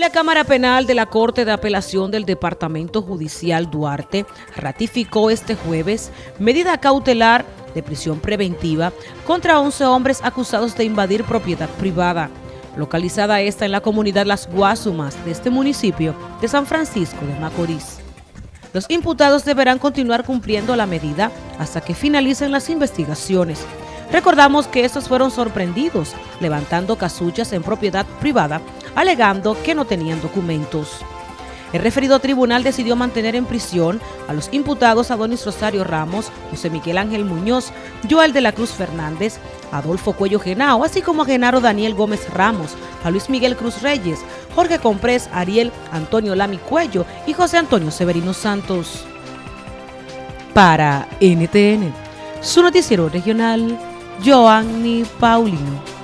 La Cámara Penal de la Corte de Apelación del Departamento Judicial Duarte ratificó este jueves medida cautelar de prisión preventiva contra 11 hombres acusados de invadir propiedad privada, localizada esta en la comunidad Las Guasumas de este municipio de San Francisco de Macorís. Los imputados deberán continuar cumpliendo la medida hasta que finalicen las investigaciones. Recordamos que estos fueron sorprendidos levantando casuchas en propiedad privada alegando que no tenían documentos. El referido tribunal decidió mantener en prisión a los imputados Adonis Rosario Ramos, José Miguel Ángel Muñoz, Joel de la Cruz Fernández, Adolfo Cuello Genao, así como a Genaro Daniel Gómez Ramos, a Luis Miguel Cruz Reyes, Jorge Comprés, Ariel Antonio Lami Cuello y José Antonio Severino Santos. Para NTN, su noticiero regional, Joanny Paulino.